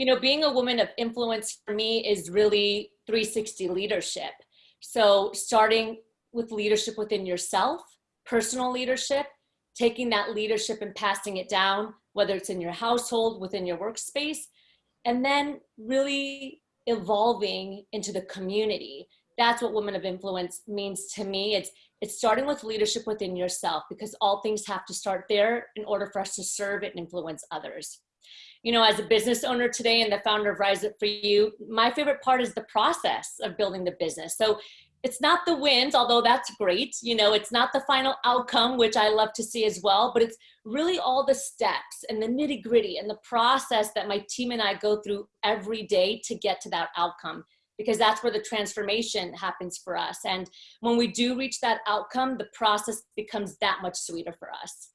you know, being a woman of influence for me is really 360 leadership. So starting with leadership within yourself, personal leadership, taking that leadership and passing it down, whether it's in your household, within your workspace, and then really evolving into the community. That's what women of influence means to me. It's it's starting with leadership within yourself because all things have to start there in order for us to serve and influence others. You know, as a business owner today and the founder of Rise Up For You, my favorite part is the process of building the business. So it's not the wins, although that's great. You know, it's not the final outcome, which I love to see as well, but it's really all the steps and the nitty gritty and the process that my team and I go through every day to get to that outcome because that's where the transformation happens for us. And when we do reach that outcome, the process becomes that much sweeter for us.